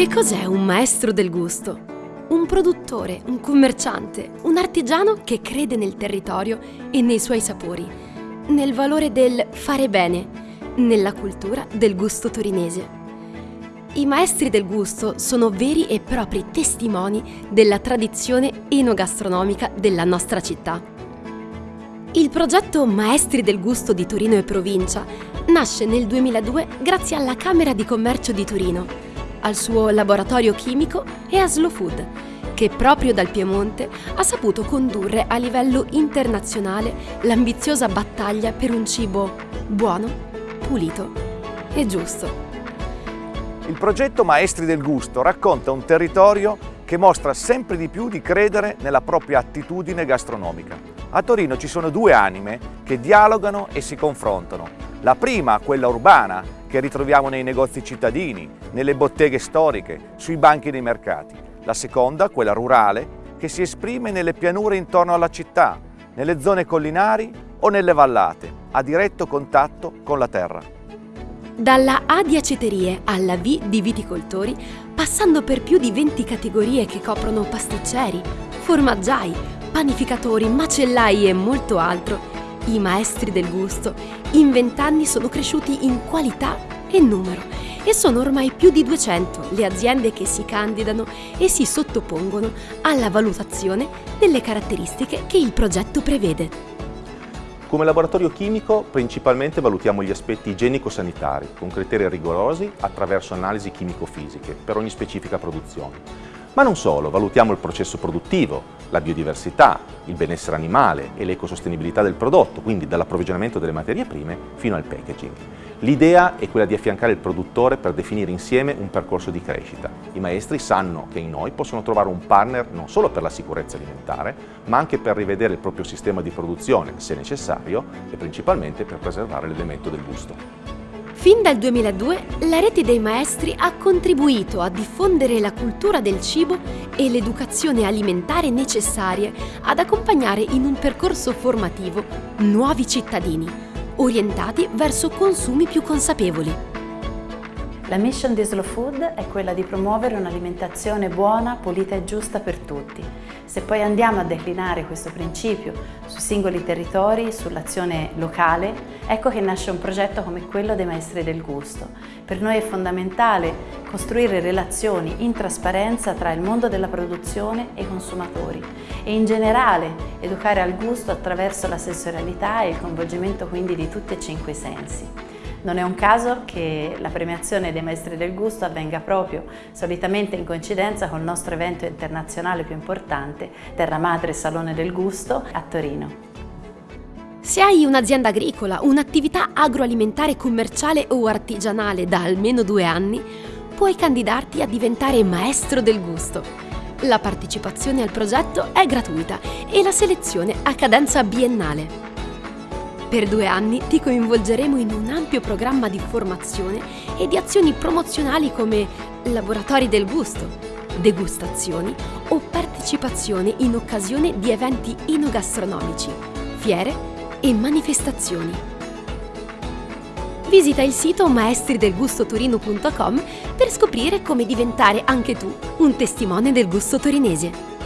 Che cos'è un maestro del gusto? Un produttore, un commerciante, un artigiano che crede nel territorio e nei suoi sapori, nel valore del fare bene, nella cultura del gusto torinese. I maestri del gusto sono veri e propri testimoni della tradizione enogastronomica della nostra città. Il progetto Maestri del Gusto di Torino e Provincia nasce nel 2002 grazie alla Camera di Commercio di Torino, al suo laboratorio chimico e a Slow Food, che proprio dal Piemonte ha saputo condurre a livello internazionale l'ambiziosa battaglia per un cibo buono, pulito e giusto. Il progetto Maestri del Gusto racconta un territorio che mostra sempre di più di credere nella propria attitudine gastronomica. A Torino ci sono due anime che dialogano e si confrontano. La prima, quella urbana, che ritroviamo nei negozi cittadini, nelle botteghe storiche, sui banchi dei mercati. La seconda, quella rurale, che si esprime nelle pianure intorno alla città, nelle zone collinari o nelle vallate, a diretto contatto con la terra. Dalla A di aceterie alla V di viticoltori, passando per più di 20 categorie che coprono pasticceri, formaggiai, panificatori, macellai e molto altro, i maestri del gusto in vent'anni sono cresciuti in qualità e numero e sono ormai più di 200 le aziende che si candidano e si sottopongono alla valutazione delle caratteristiche che il progetto prevede. Come laboratorio chimico principalmente valutiamo gli aspetti igienico-sanitari con criteri rigorosi attraverso analisi chimico-fisiche per ogni specifica produzione. Ma non solo, valutiamo il processo produttivo, la biodiversità, il benessere animale e l'ecosostenibilità del prodotto, quindi dall'approvvigionamento delle materie prime fino al packaging. L'idea è quella di affiancare il produttore per definire insieme un percorso di crescita. I maestri sanno che in noi possono trovare un partner non solo per la sicurezza alimentare, ma anche per rivedere il proprio sistema di produzione, se necessario, e principalmente per preservare l'elemento del gusto. Fin dal 2002 la rete dei maestri ha contribuito a diffondere la cultura del cibo e l'educazione alimentare necessarie ad accompagnare in un percorso formativo nuovi cittadini, orientati verso consumi più consapevoli. La mission di Slow Food è quella di promuovere un'alimentazione buona, pulita e giusta per tutti. Se poi andiamo a declinare questo principio sui singoli territori, sull'azione locale, ecco che nasce un progetto come quello dei Maestri del Gusto. Per noi è fondamentale costruire relazioni in trasparenza tra il mondo della produzione e i consumatori e in generale educare al gusto attraverso la sensorialità e il coinvolgimento quindi di tutti e cinque i sensi. Non è un caso che la premiazione dei Maestri del Gusto avvenga proprio, solitamente in coincidenza con il nostro evento internazionale più importante, Terra Madre Salone del Gusto, a Torino. Se hai un'azienda agricola, un'attività agroalimentare commerciale o artigianale da almeno due anni, puoi candidarti a diventare maestro del gusto. La partecipazione al progetto è gratuita e la selezione a cadenza biennale. Per due anni ti coinvolgeremo in un ampio programma di formazione e di azioni promozionali come laboratori del gusto, degustazioni o partecipazione in occasione di eventi inogastronomici, fiere e manifestazioni. Visita il sito maestridelgustotorino.com per scoprire come diventare anche tu un testimone del gusto torinese.